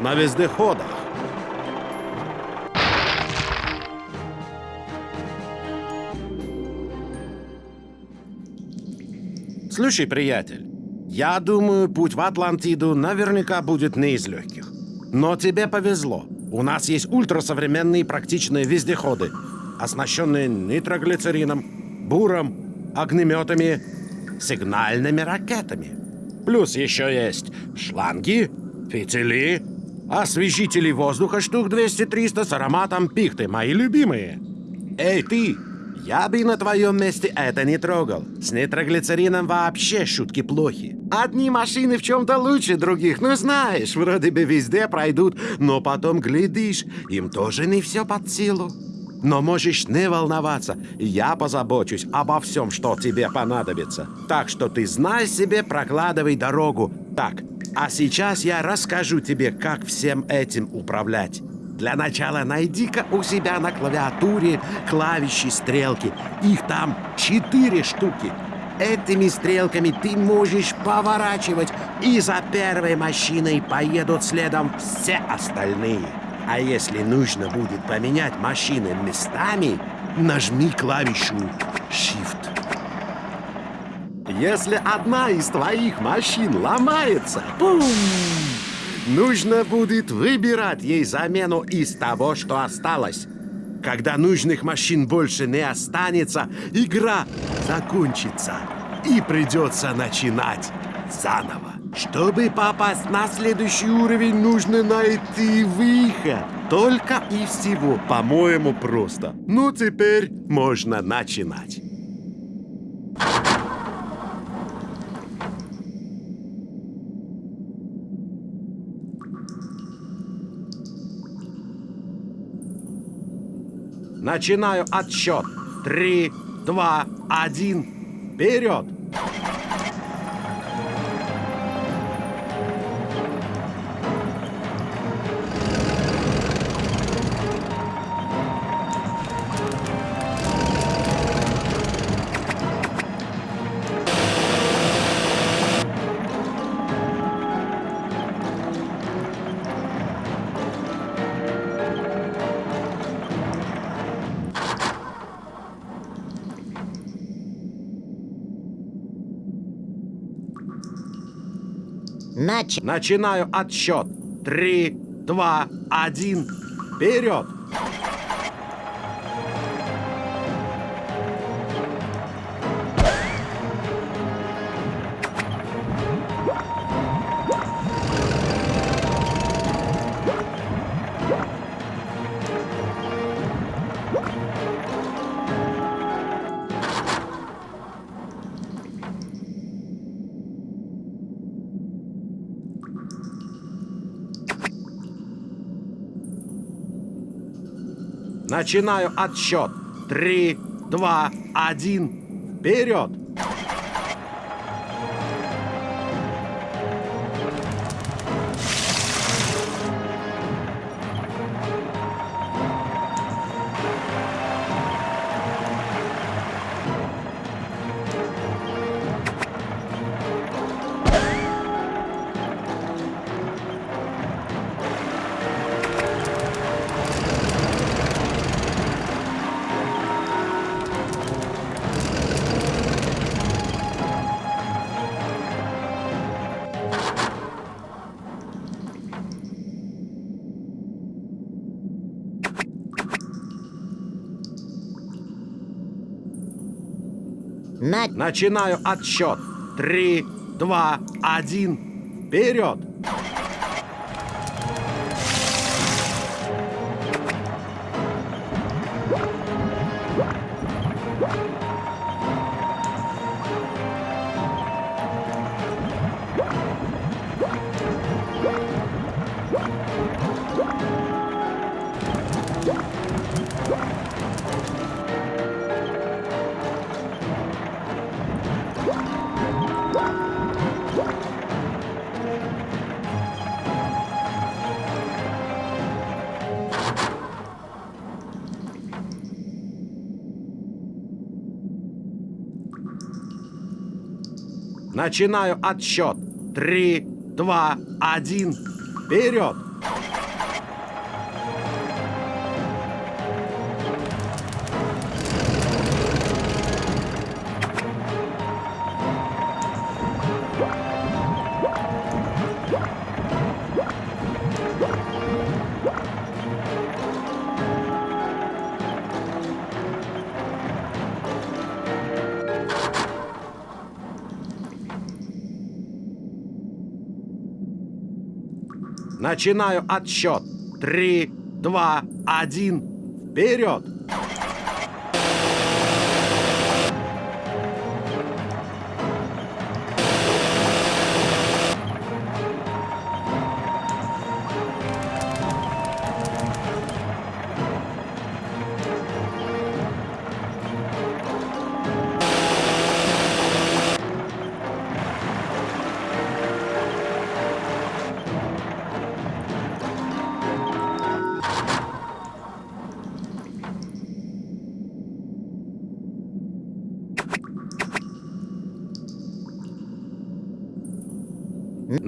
на вездеходах. Слушай, приятель, я думаю, путь в Атлантиду наверняка будет не из легких. Но тебе повезло. У нас есть ультрасовременные практичные вездеходы, оснащенные нитроглицерином, буром, огнеметами, сигнальными ракетами. Плюс еще есть шланги, фитили, освежители воздуха штук 200-300 с ароматом пихты, мои любимые. Эй, ты! Я бы на твоем месте это не трогал. С нитроглицерином вообще шутки плохи. Одни машины в чем-то лучше других, ну знаешь, вроде бы везде пройдут, но потом глядишь, им тоже не все под силу. Но можешь не волноваться, я позабочусь обо всем, что тебе понадобится. Так что ты знай себе, прокладывай дорогу. Так, а сейчас я расскажу тебе, как всем этим управлять. Для начала найди-ка у себя на клавиатуре клавиши стрелки. Их там четыре штуки. Этими стрелками ты можешь поворачивать, и за первой машиной поедут следом все остальные. А если нужно будет поменять машины местами, нажми клавишу Shift. Если одна из твоих машин ломается, пум! Нужно будет выбирать ей замену из того, что осталось. Когда нужных машин больше не останется, игра закончится. И придется начинать заново. Чтобы попасть на следующий уровень, нужно найти выход. Только и всего, по-моему, просто. Ну, теперь можно начинать. Начинаю отсчет. Три, два, один. Вперед! Начинаю отсчет. Три, два, один. Вперед! Начинаю отсчет. Три, два, один. Вперед! Начинаю отсчет. Три, два, один. Вперед! Начинаю отсчет. Три, два, один. Вперед! Начинаю отсчет. Три, два, один. Вперед!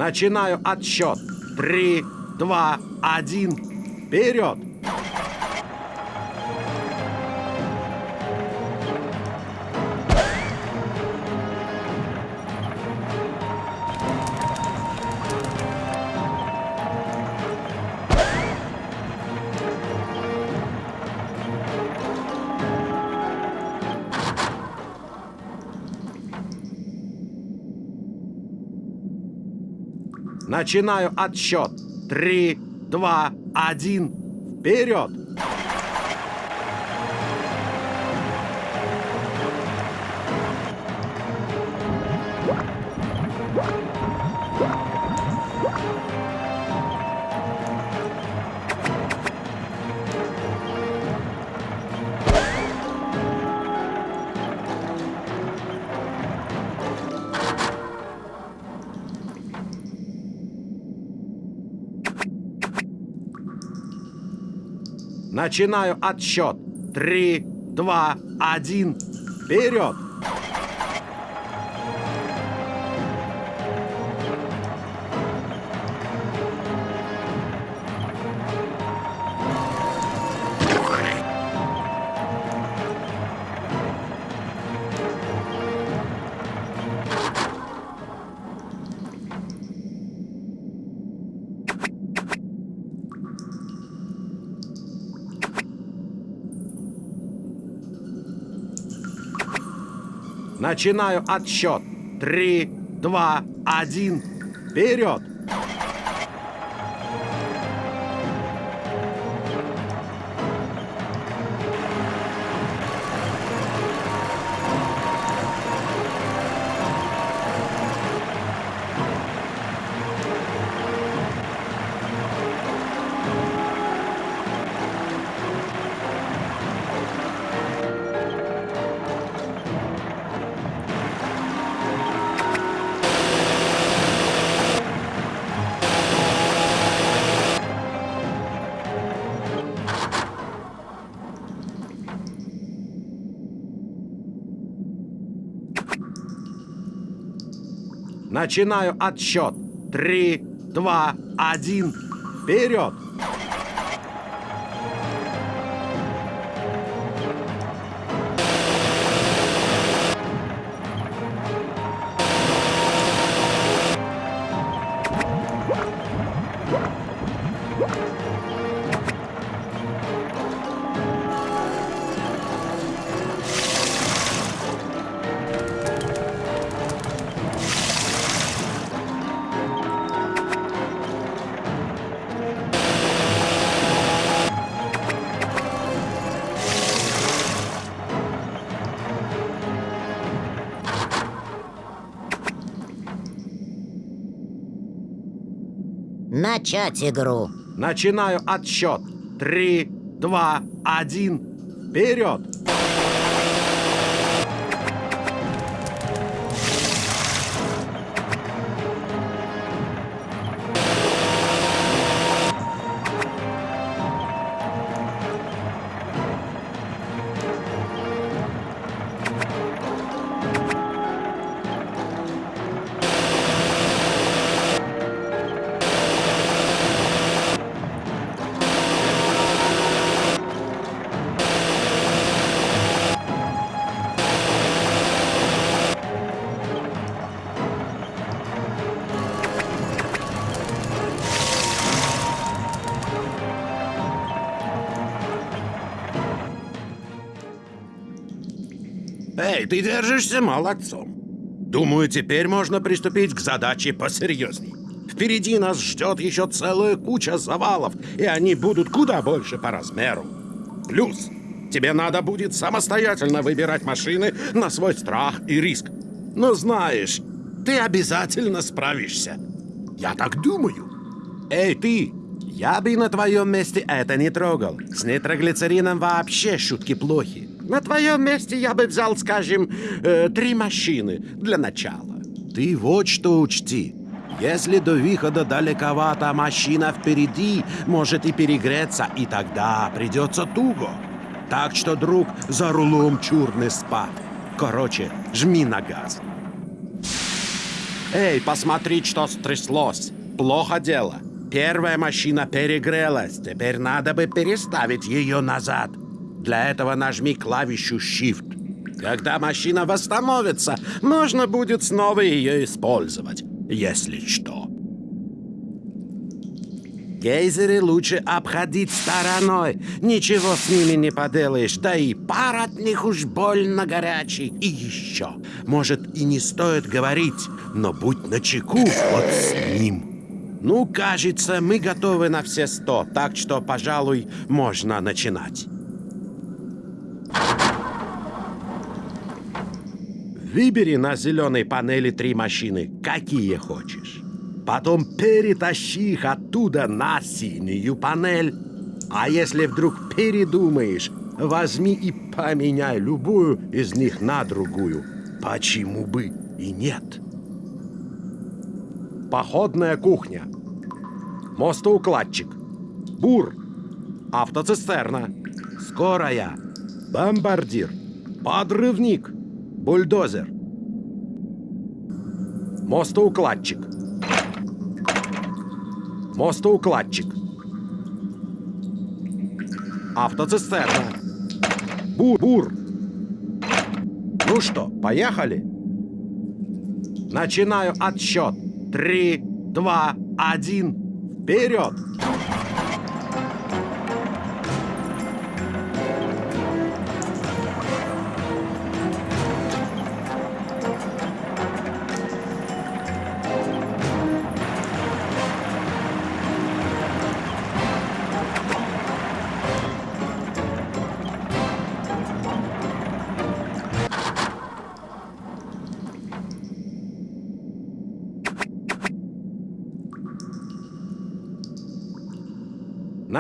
Начинаю отсчет. Три, два, один. Вперед! Начинаю отсчет. Три, два, один. Вперед! Начинаю отсчет. Три, два, один. Вперед! Начинаю отсчет. Три, два, один. Вперед! Начинаю отсчет. Три, два, один. Вперед! Начать игру. Начинаю отсчет. Три, два, один. Вперед! Ты держишься молодцом. Думаю, теперь можно приступить к задаче посерьезней. Впереди нас ждет еще целая куча завалов, и они будут куда больше по размеру. Плюс, тебе надо будет самостоятельно выбирать машины на свой страх и риск. Но знаешь, ты обязательно справишься. Я так думаю. Эй, ты! Я бы на твоем месте это не трогал. С нитроглицерином вообще шутки плохи. На твоем месте я бы взял, скажем, э, три машины для начала. Ты вот что учти. Если до выхода далековато, машина впереди может и перегреться, и тогда придется туго. Так что, друг, за рулом чур не спать. Короче, жми на газ. Эй, посмотри, что стряслось. Плохо дело. Первая машина перегрелась. Теперь надо бы переставить ее назад. Для этого нажми клавишу Shift. Когда машина восстановится, можно будет снова ее использовать, если что. Гейзеры лучше обходить стороной. Ничего с ними не поделаешь. Да и пар от них уж больно горячий. И еще, может, и не стоит говорить, но будь начеку вот с ним. Ну, кажется, мы готовы на все сто, так что, пожалуй, можно начинать. Выбери на зеленой панели три машины, какие хочешь. Потом перетащи их оттуда на синюю панель. А если вдруг передумаешь, возьми и поменяй любую из них на другую. Почему бы и нет? Походная кухня. Мостоукладчик. Бур. Автоцистерна. Скорая. Бомбардир. Подрывник. Бульдозер. Мостоукладчик. Мостоукладчик. Автоцистерна. Бур. Бур. Ну что, поехали? Начинаю отсчет. Три, два, один. Вперед!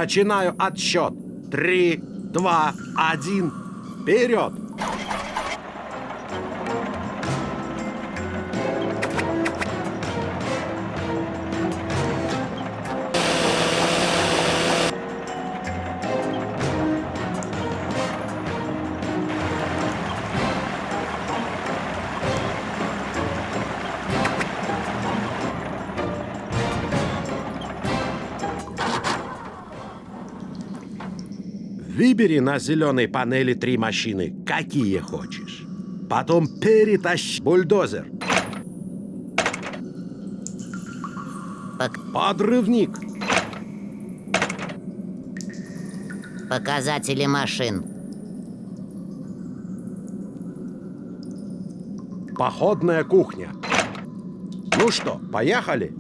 Начинаю отсчет. Три, два, один. Вперед! Выбери на зеленой панели три машины, какие хочешь. Потом перетащи бульдозер. Пок- Подрывник. показатели машин. Походная кухня. Ну что, поехали?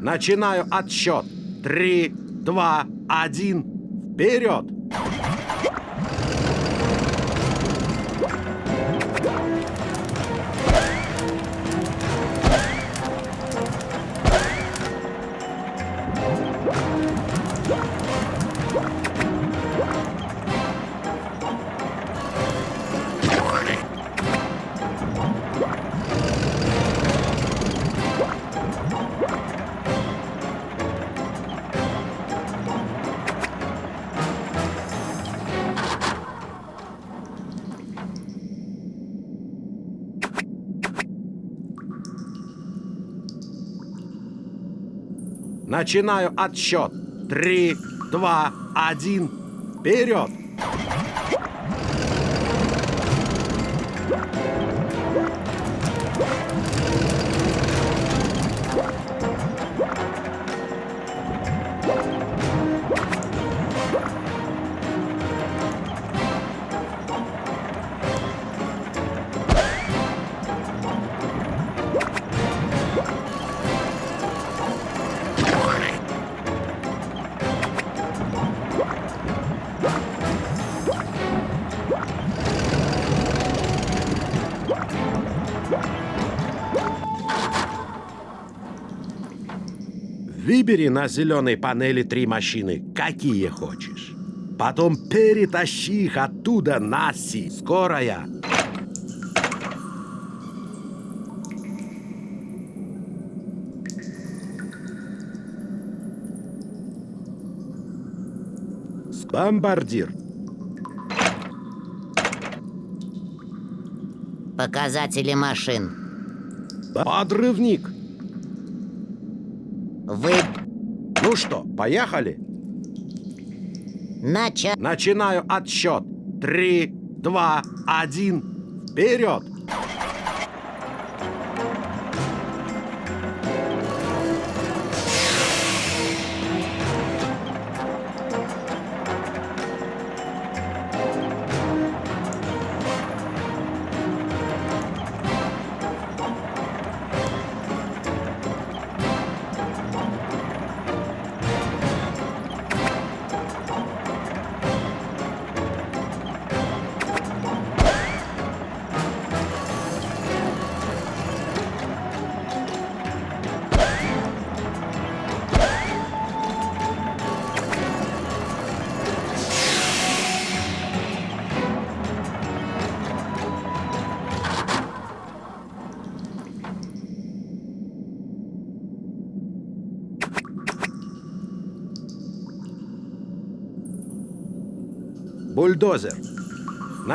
Начинаю отсчет. Три, два, один. Вперед! Начинаю отсчет. Три, два, один. Вперед! Выбери на зеленой панели три машины, какие хочешь. Потом перетащи их оттуда на Си. Скорая. Бомбардир. Показатели машин. Подрывник. Ну что, поехали? Нача... Начинаю отсчет. Три, два, один. Вперед!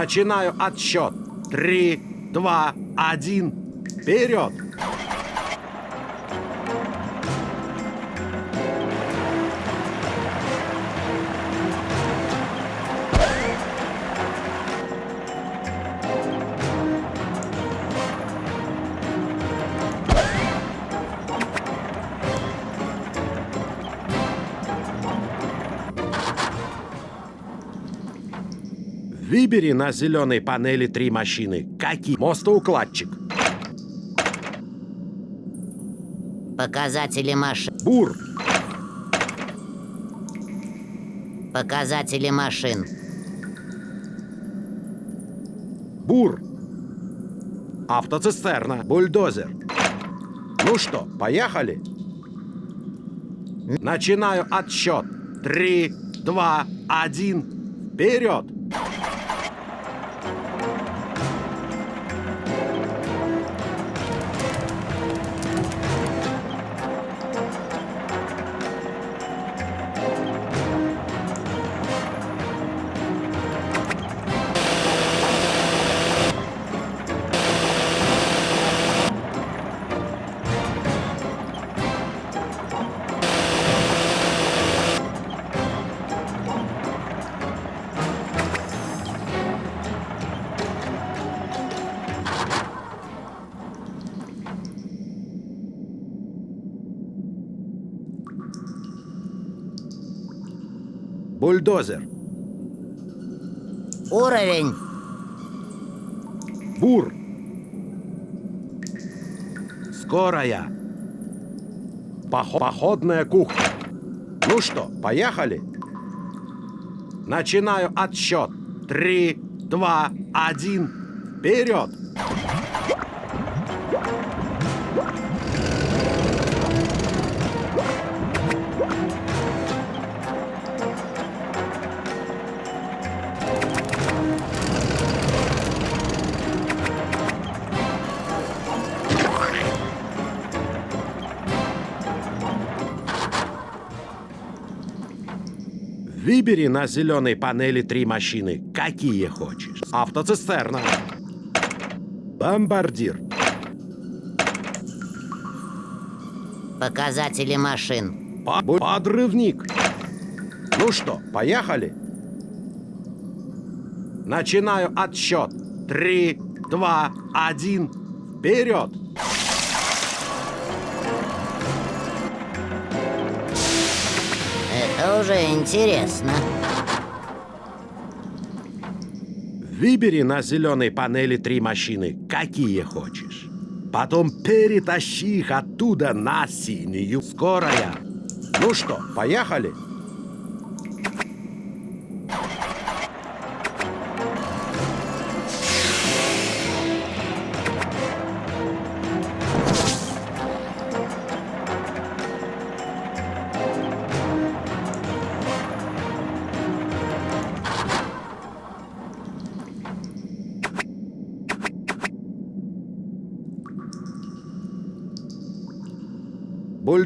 Начинаю отсчет. Три, два, один. Вперед! Выбери на зеленой панели три машины. Какие? Мостоукладчик. Показатели машин. Бур. Показатели машин. Бур. Автоцистерна. Бульдозер. Ну что, поехали? Начинаю отсчет. Три, два, один. Вперед! Бульдозер. Уровень. Бур. Скорая. Похо- походная кухня. Ну что, поехали? Начинаю отсчет. Три, два, один. Вперед! Выбери на зеленой панели три машины, какие хочешь. Автоцистерна. Бомбардир. Показатели машин. По- Подрывник. Ну что, поехали? Начинаю отсчет. Три, два, один. Вперед! Это уже интересно. Выбери на зеленой панели три машины, какие хочешь. Потом перетащи их оттуда на синюю. Скорая. Ну что, поехали?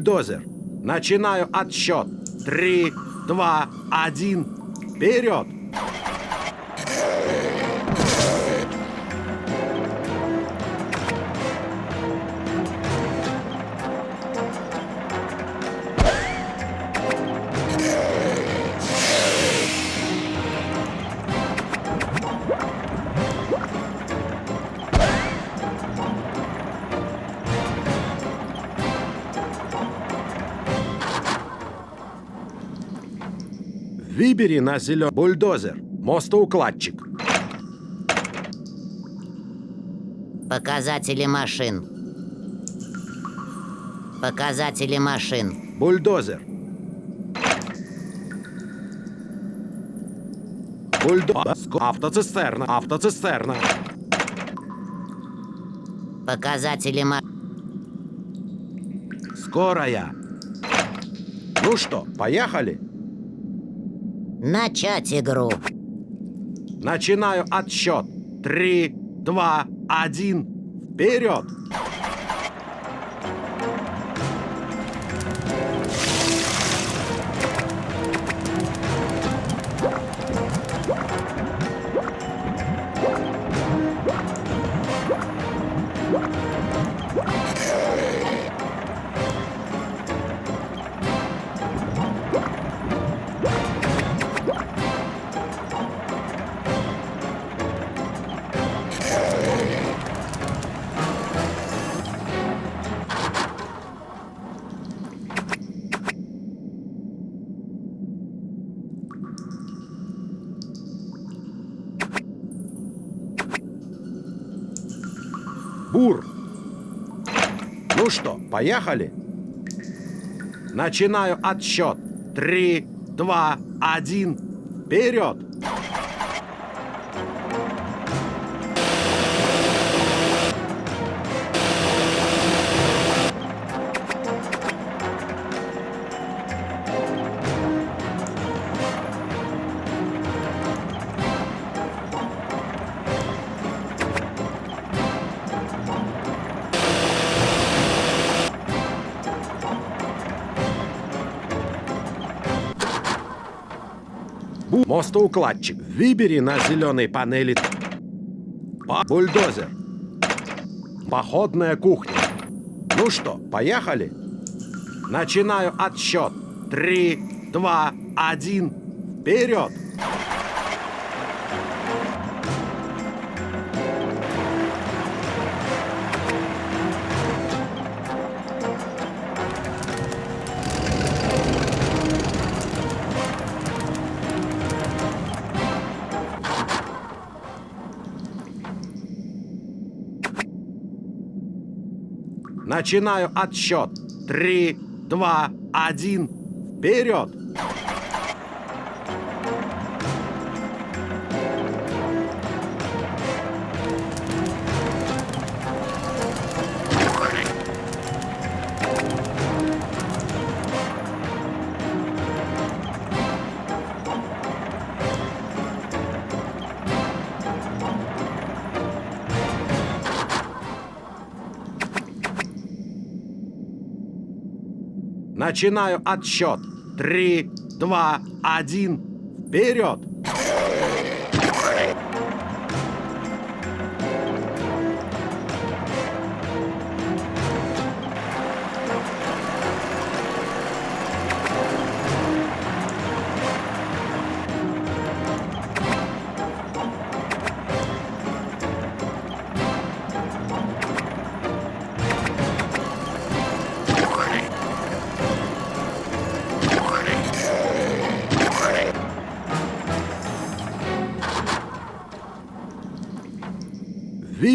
Бульдозер. Начинаю отсчет. Три, два, один. Вперед! Выбери на зеленый бульдозер. Мостоукладчик. Показатели машин. Показатели машин. Бульдозер. Бульдозер. Автоцистерна. Автоцистерна. Показатели ма... Скорая. Ну что, поехали? Начать игру. Начинаю отсчет. Три, два, один. Вперед! Поехали? Начинаю отсчет. Три, два, один. Вперед! Бу мостоукладчик. Выбери на зеленой панели бульдозер. Походная кухня. Ну что, поехали? Начинаю отсчет. Три, два, один. Вперед! Начинаю отсчет. Три, два, один. Вперед! Начинаю отсчет. Три, два, один. Вперед!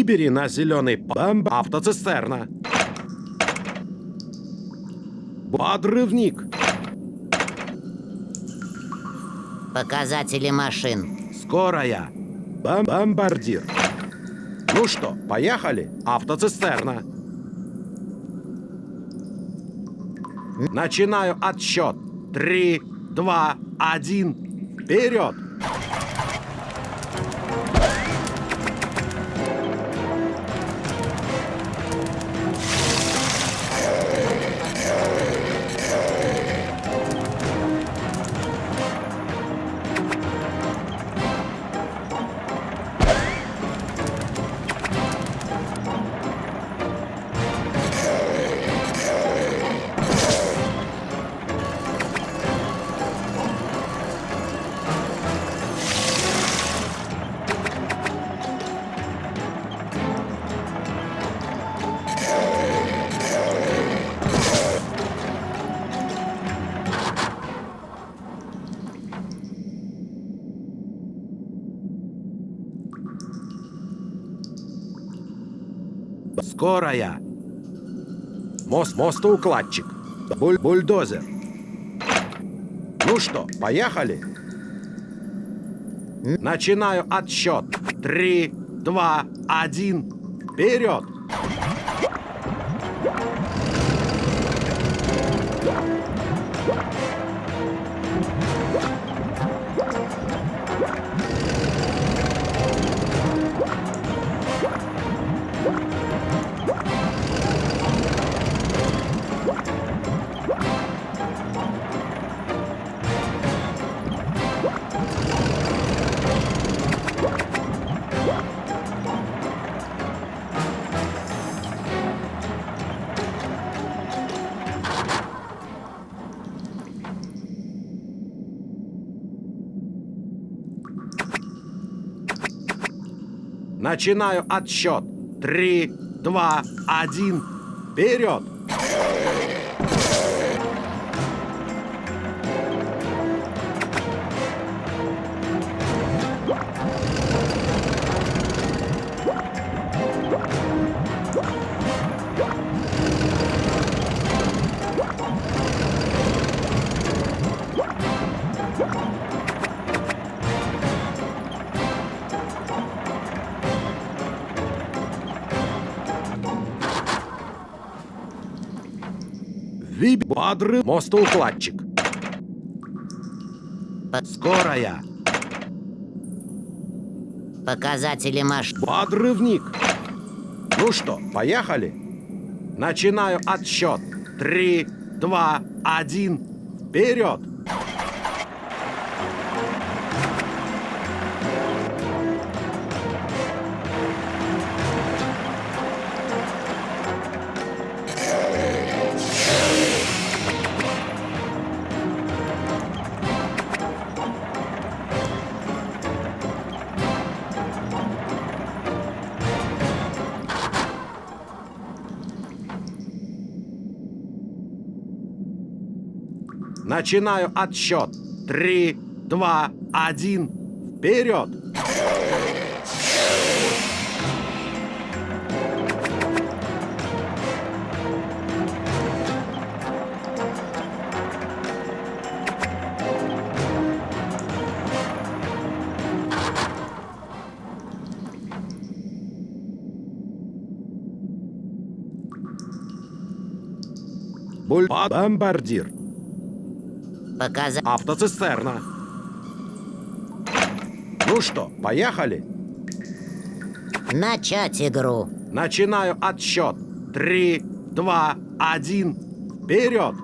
Выбери на зеленый бамб автоцистерна. Подрывник. Показатели машин. Скорая. Бам бомбардир. Ну что, поехали? Автоцистерна. Начинаю отсчет. Три, два, один. Вперед! Скорая. Мост, мостоукладчик. Буль, бульдозер. Ну что, поехали? Начинаю отсчет. Три, два, один. Вперед! Начинаю отсчет. Три, два, один. Вперед! Бодрый мостоукладчик. По- Скорая. Показатели машин. Подрывник. Ну что, поехали? Начинаю отсчет. Три, два, один. Вперед! Начинаю отсчет. Три, два, один. Вперед! Буль... Показа... Автоцистерна. Ну что, поехали? Начать игру. Начинаю отсчет. Три, два, один. Вперед!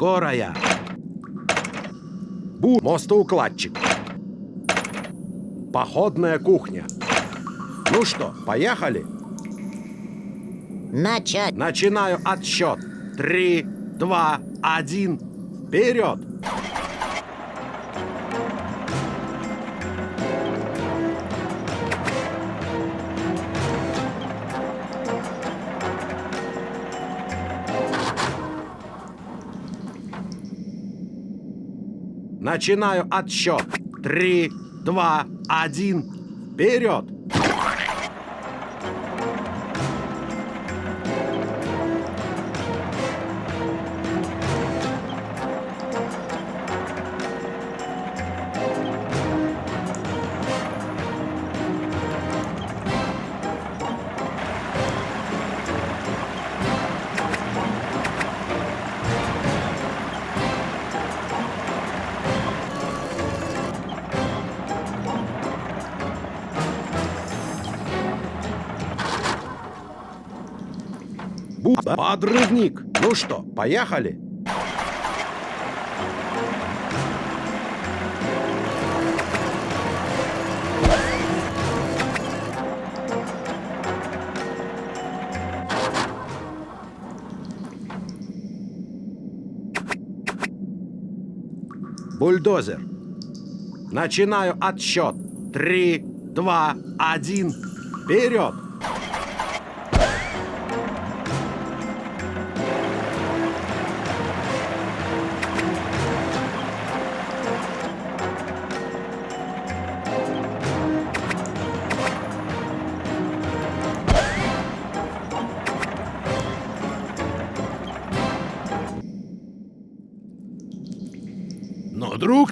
Скорая. Бу мостоукладчик. Походная кухня. Ну что, поехали? Начать. Начинаю отсчет. Три, два, один. Вперед! Начинаю отсчет. Три, два, один. Вперед! Подрывник! Ну что, поехали? Бульдозер. Начинаю отсчет. Три, два, один. Вперед!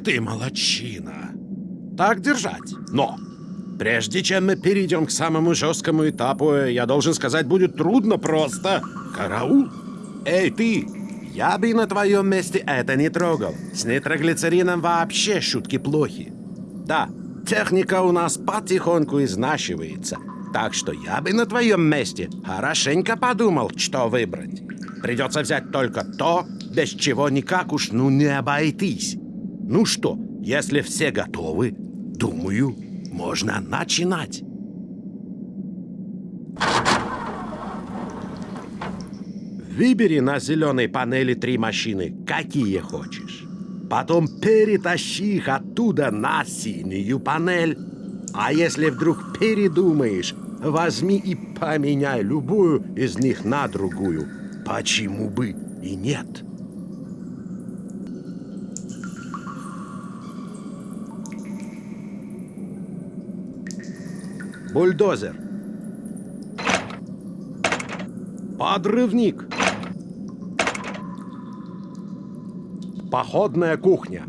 Ты, молодчина. Так держать. Но, прежде чем мы перейдем к самому жесткому этапу, я должен сказать, будет трудно просто. Караул. Эй, ты! Я бы на твоем месте это не трогал. С нитроглицерином вообще шутки плохи. Да, техника у нас потихоньку изнашивается. Так что я бы на твоем месте хорошенько подумал, что выбрать. Придется взять только то, без чего никак уж ну не обойтись. Ну что, если все готовы, думаю, можно начинать. Выбери на зеленой панели три машины, какие хочешь. Потом перетащи их оттуда на синюю панель. А если вдруг передумаешь, возьми и поменяй любую из них на другую. Почему бы и нет? Бульдозер. Подрывник. Походная кухня.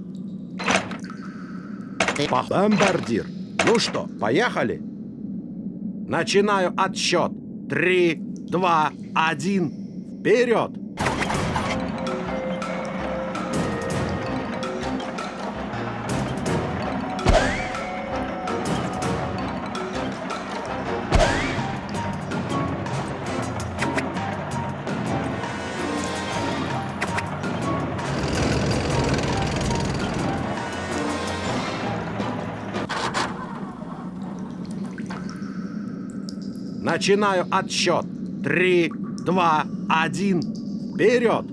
Бомбардир. Ну что, поехали? Начинаю отсчет. Три, два, один. Вперед! Начинаю отсчет. Три, два, один. Вперед!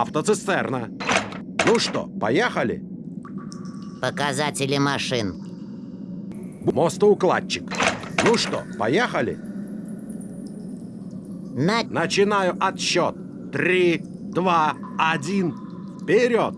Автоцистерна. Ну что, поехали? Показатели машин. Мостоукладчик. Ну что, поехали? На... Начинаю отсчет. Три, два, один. Вперед!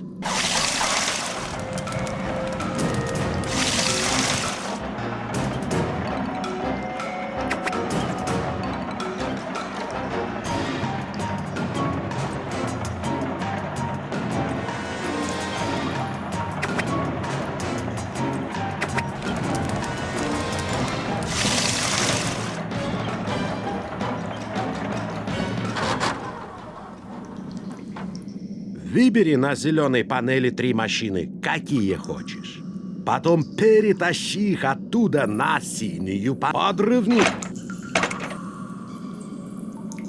Выбери на зеленой панели три машины, какие хочешь. Потом перетащи их оттуда на синюю подрывник.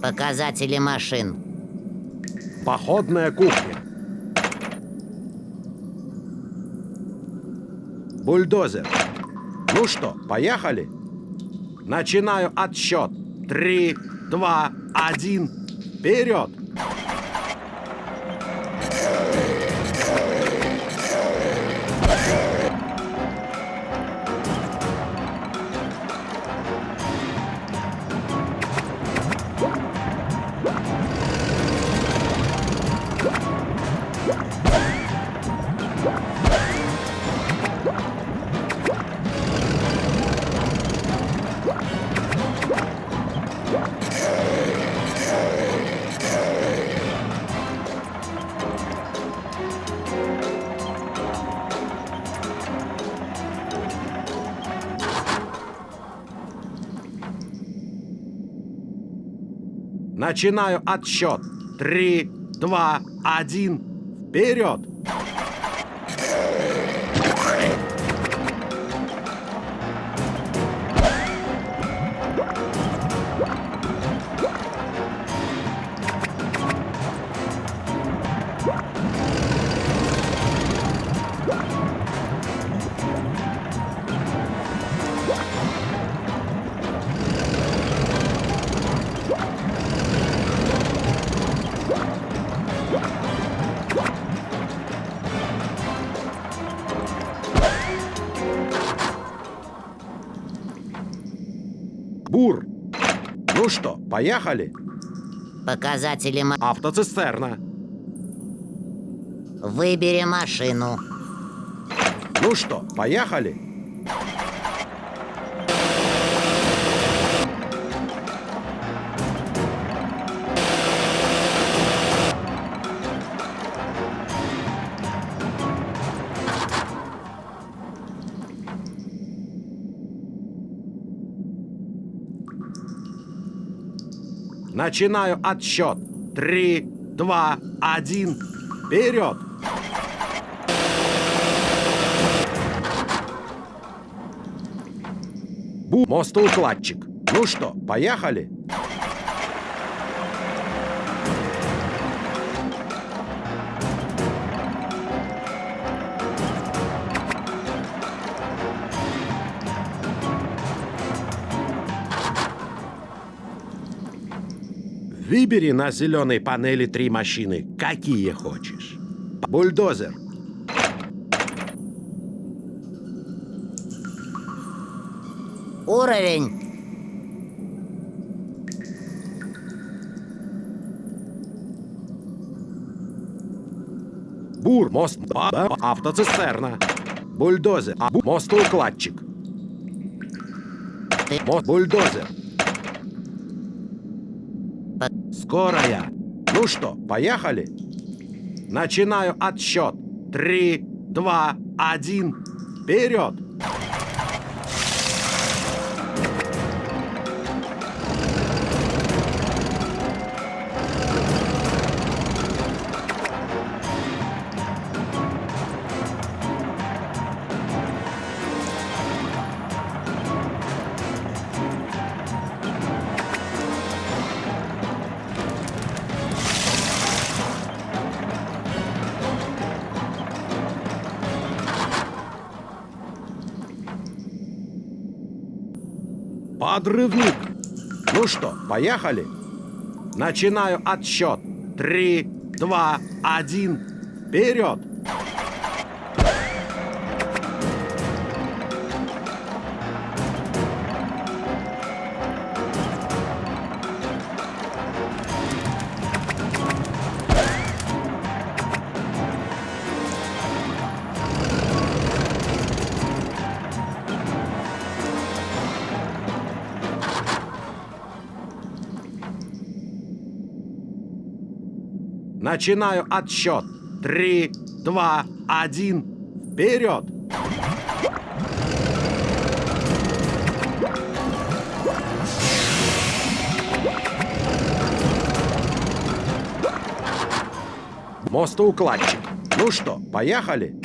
Показатели машин. Походная кухня. Бульдозер. Ну что, поехали? Начинаю отсчет. Три, два, один. Вперед! Начинаю отсчет. Три, два, один. Вперед! Поехали? Показатели ма... Автоцистерна. Выбери машину. Ну что, поехали? Начинаю отсчет. Три, два, один. Вперед! Бу, мостоукладчик. Ну что, поехали? Выбери на зеленой панели три машины, какие хочешь. Бульдозер. Уровень. Бур, мост, автоцистерна. Бульдозер, а, мостоукладчик. Мост, бульдозер. По- Скорая. Ну что, поехали? Начинаю отсчет. Три, два, один. Вперед! Подрывник. Ну что, поехали? Начинаю отсчет. Три, два, один. Вперед! Начинаю отсчет. Три, два, один. Вперед! Мостоукладчик. Ну что, поехали?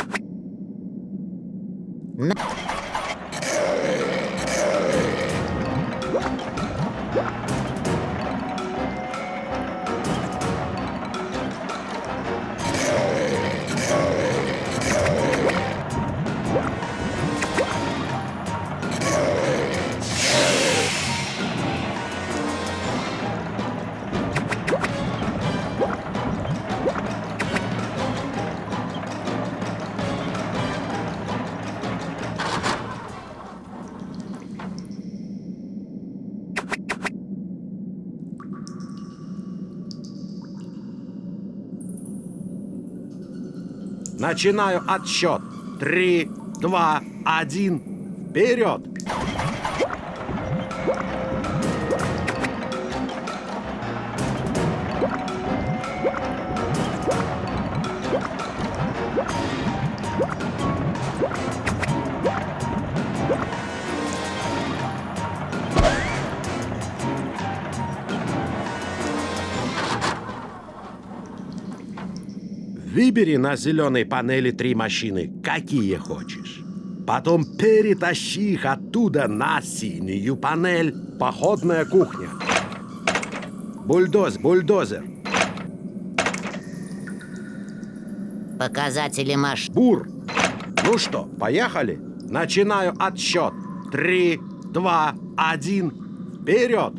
Начинаю отсчет. Три, два, один. Вперед! Выбери на зеленой панели три машины, какие хочешь. Потом перетащи их оттуда на синюю панель. Походная кухня. Бульдоз, бульдозер. Показатели машин. Бур. Ну что, поехали? Начинаю отсчет. Три, два, один. Вперед!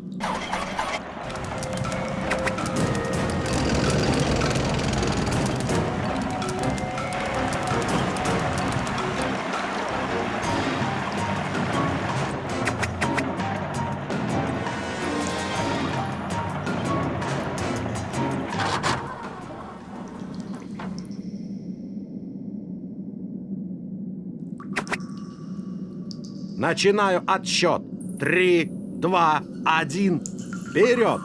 Начинаю отсчет. Три, два, один. Вперед!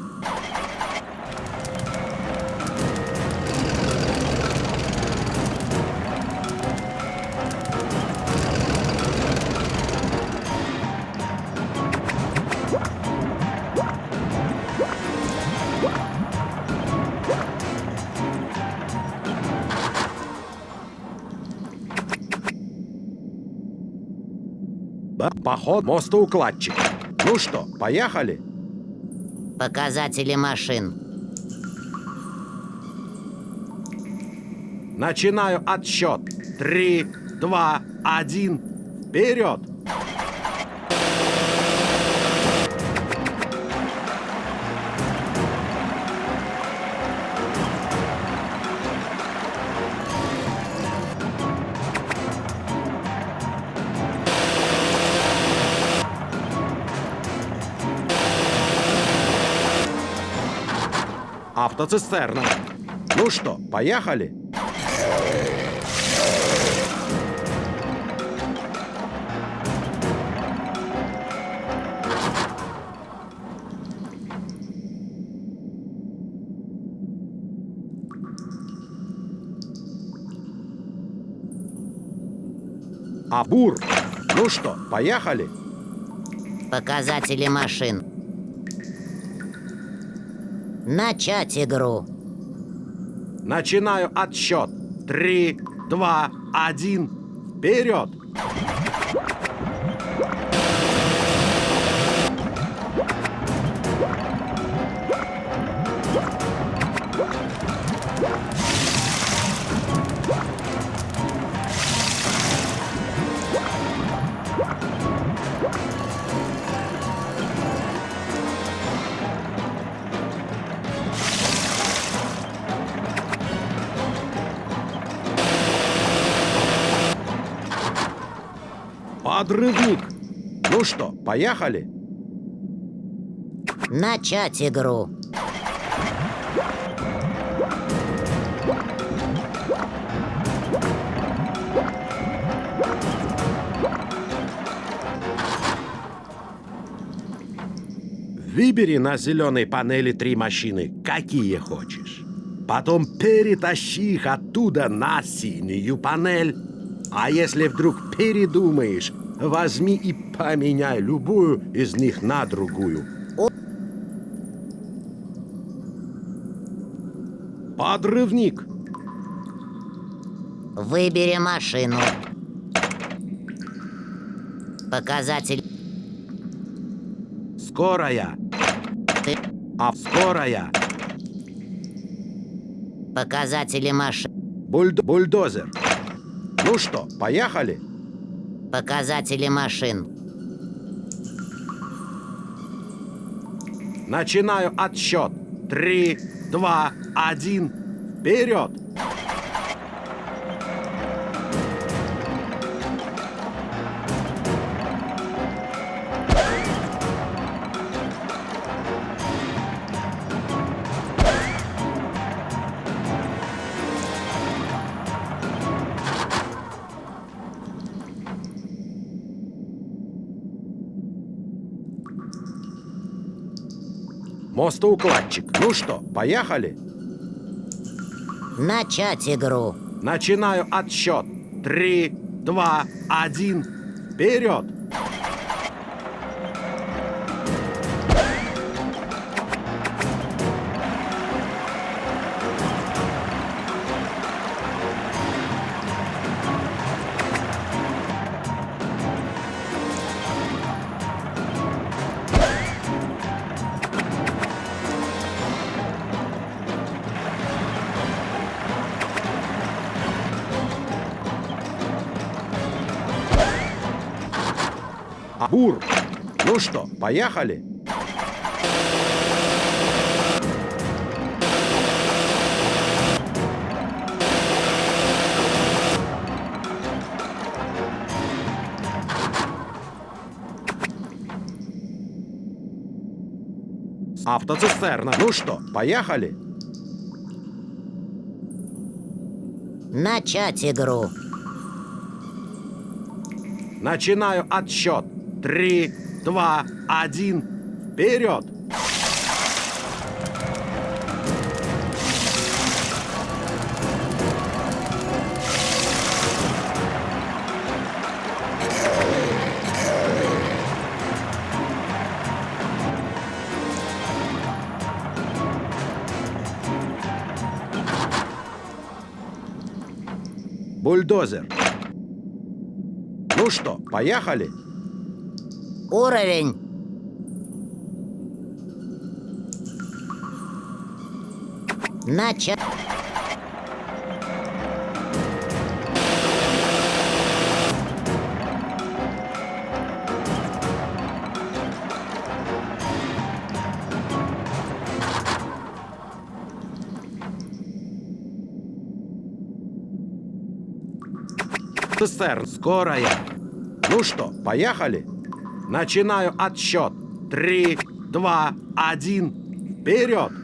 Поход мостоукладчик. Ну что, поехали? Показатели машин. Начинаю отсчет. Три, два, один. Вперед! Автоцистерна. Ну что, поехали? Абур. Ну что, поехали? Показатели машин. Начать игру. Начинаю отсчет. Три, два, один. Вперед! Подрывник. Ну что, поехали? Начать игру. Выбери на зеленой панели три машины, какие хочешь. Потом перетащи их оттуда на синюю панель. А если вдруг передумаешь, возьми и поменяй любую из них на другую. Подрывник. Выбери машину. Показатель. Скорая. Ты. А скорая. Показатели машин. Бульд бульдозер. Ну что, поехали? Показатели машин. Начинаю отсчет. Три, два, один. Вперед! Мостоукладчик. Ну что, поехали? Начать игру. Начинаю отсчет. Три, два, один. Вперед! Поехали? Автоцистерна. Ну что, поехали? Начать игру. Начинаю отсчет. Три, два, один. Вперед! Бульдозер. Ну что, поехали? Уровень. Начать. Цистерн, скорая. Ну что, поехали? Начинаю отсчет. Три, два, один. Вперед!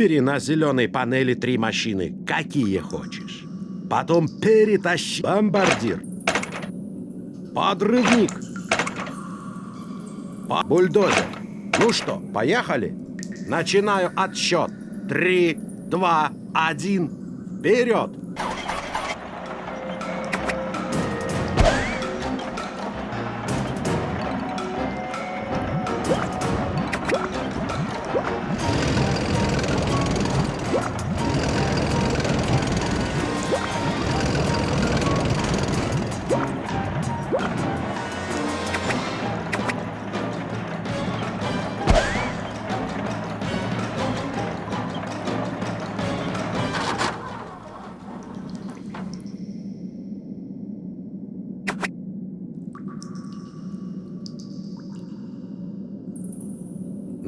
Выбери на зеленой панели три машины, какие хочешь. Потом перетащи бомбардир, подрывник, по бульдозер. Ну что, поехали? Начинаю отсчет. Три, два, один. Вперед!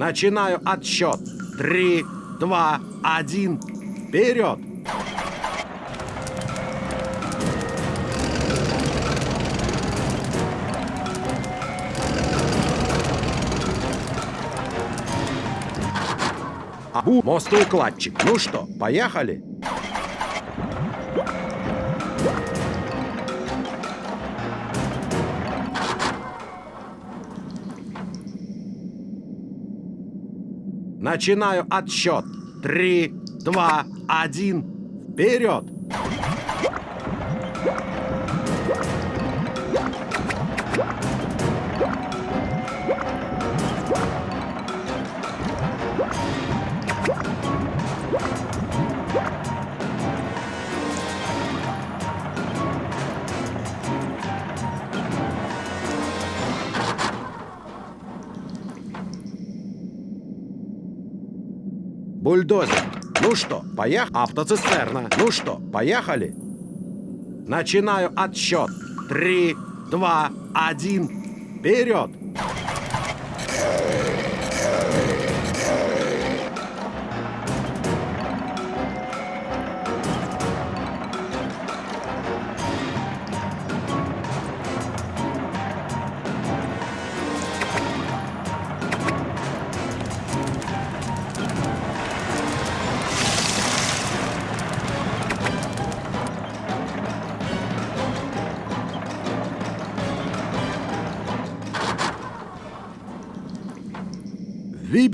Начинаю отсчет. Три, два, один. Вперед! Абу, мостоукладчик. Ну что, поехали? Начинаю отсчет. Три, два, один. Вперед! Поехали? Автоцистерна. Ну что, поехали? Начинаю отсчет. Три, два, один. Вперед!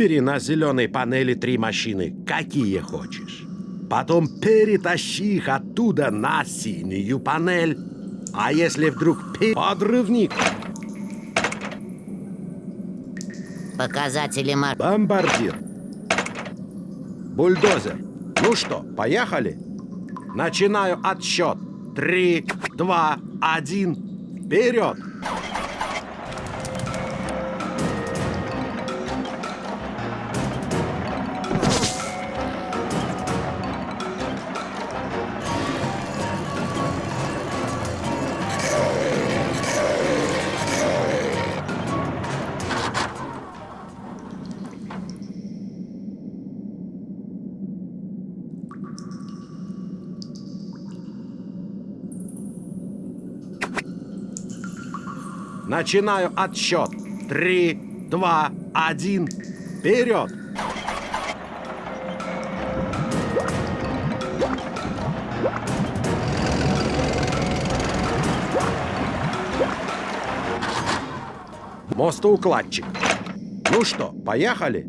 Выбери на зеленой панели три машины, какие хочешь. Потом перетащи их оттуда на синюю панель. А если вдруг пи- подрывник, Показатели машин. бомбардир, бульдозер. Ну что, поехали? Начинаю отсчет. Три, два, один. Вперед! Начинаю отсчет. Три, два, один. Вперед! Мостоукладчик. Ну что, поехали?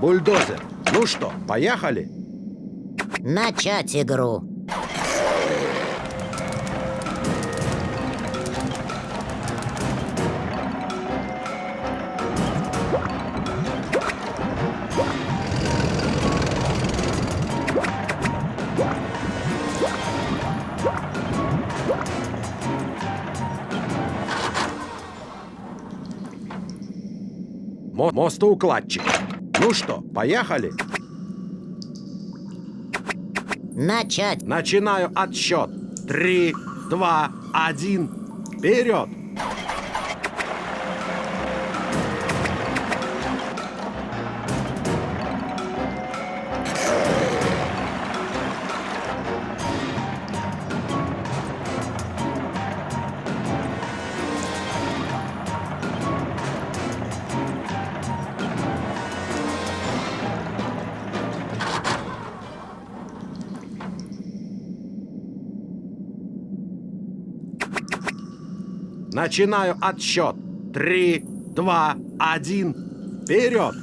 Бульдозер. Ну что, поехали? Начать игру. Мо мостоукладчик. Ну что, поехали? Начать. Начинаю отсчет. Три, два, один. Вперед! Начинаю отсчет. Три, два, один. Вперед!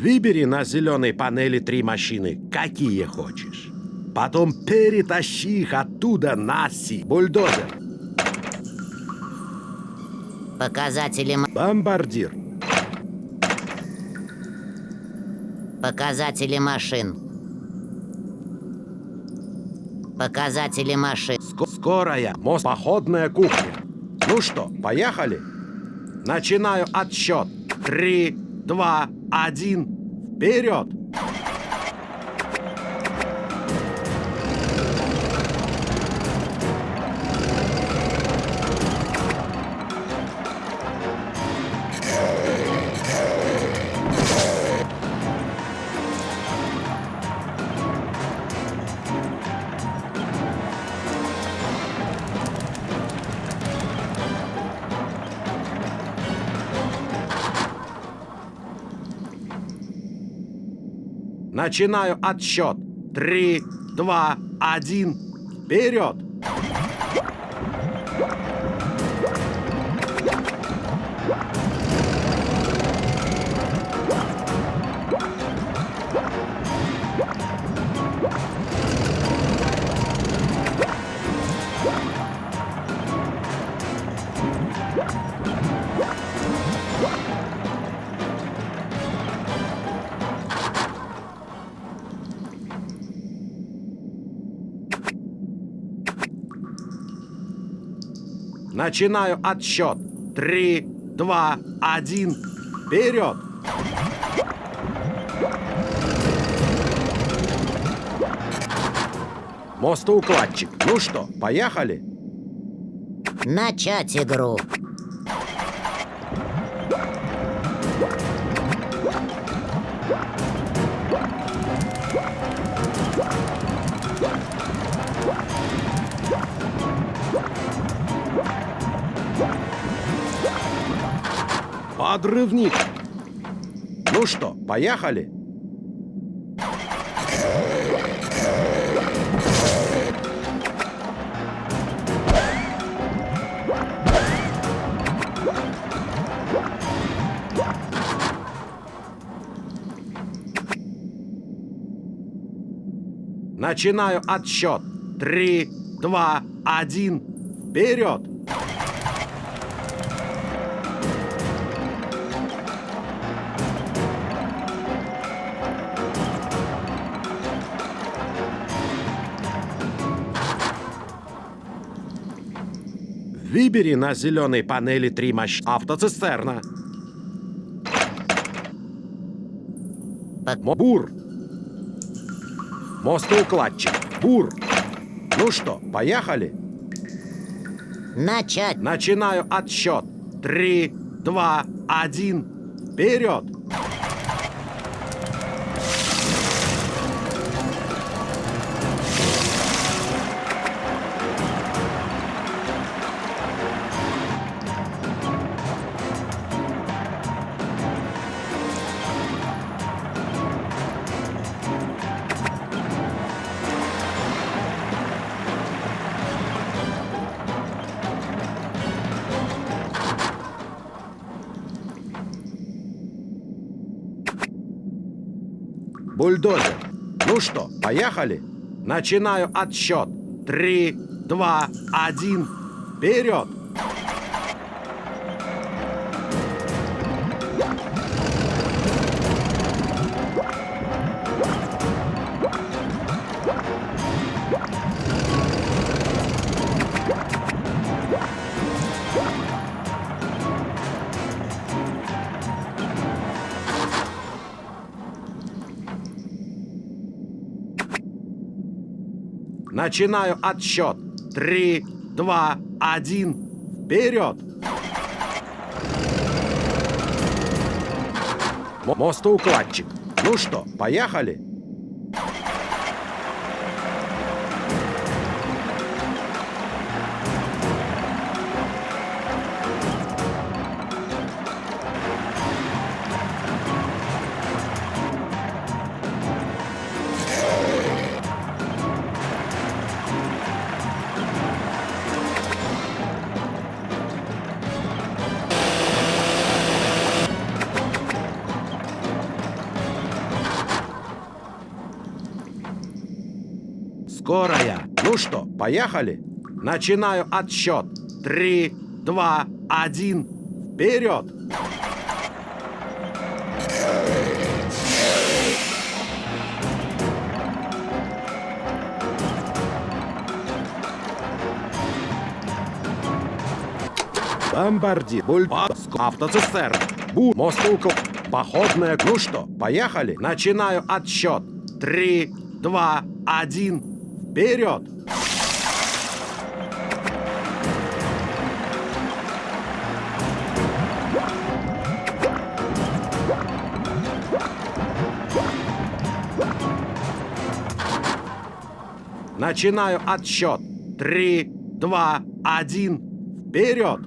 Выбери на зеленой панели три машины, какие хочешь. Потом перетащи их оттуда на си. Бульдозер. Показатели, Бомбардир. показатели машин. Показатели машин. Ск- скорая. Мост. Походная кухня. Ну что, поехали? Начинаю отсчет. Три, два, один. Вперед! Начинаю отсчет. Три, два, один. Вперед! Начинаю отсчет. Три, два, один. Вперед! Мостоукладчик. Ну что, поехали? Начать игру. Подрывник. Ну что, поехали? Начинаю отсчет. Три, два, один. Вперед! Выбери на зеленой панели три мощь автоцистерна. Мо- Бур. Мостоукладчик. Бур. Ну что, поехали? Начать. Начинаю отсчет. Три, два, один. Вперед! Бульдозер. Ну что, поехали? Начинаю отсчет. Три, два, один. Вперед! Начинаю отсчет. Три, два, один. Вперед! Мо- Мостоукладчик. Ну что, поехали? Поехали? Начинаю отсчет. Три, два, один. Вперед! Бомбардир, бульбаск, автоцистерн, бу, мостука, походная. Ну что, поехали? Начинаю отсчет. Три, два, один. Вперед! Начинаю отсчет. Три, два, один. Вперед!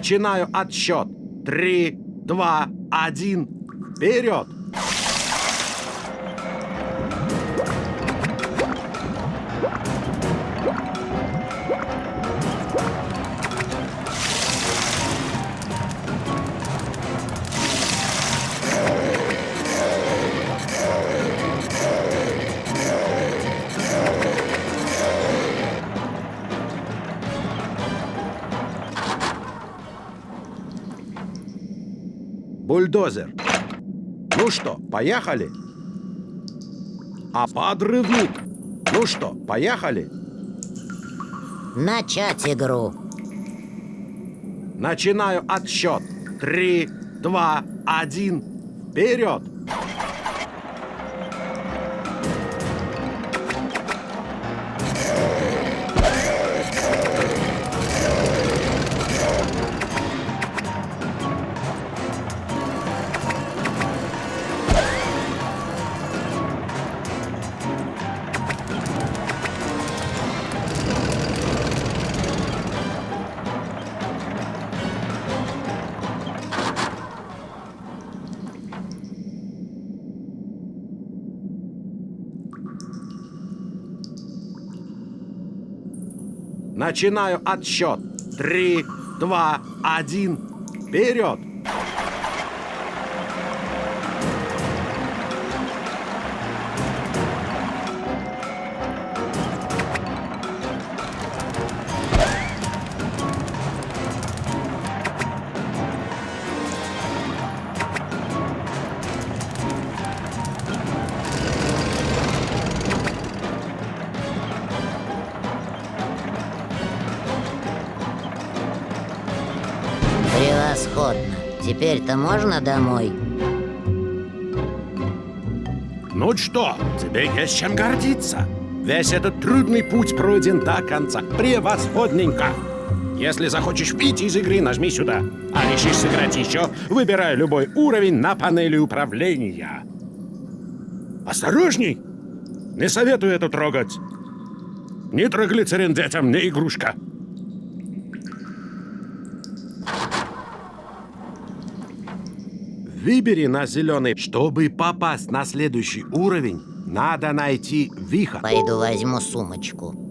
Начинаю отсчет. Три, два, один. Вперед! Поехали? А подрывник. Ну что, поехали? Начать игру. Начинаю отсчет. Три, два, один. Вперед! Начинаю отсчет. Три, два, один. Вперед! Теперь-то можно домой? Ну что, тебе есть чем гордиться. Весь этот трудный путь пройден до конца. Превосходненько. Если захочешь пить из игры, нажми сюда. А решишь сыграть еще, выбирай любой уровень на панели управления. Осторожней! Не советую это трогать. Нитроглицерин детям не игрушка. Выбери на зеленый. Чтобы попасть на следующий уровень, надо найти вихо. Пойду возьму сумочку.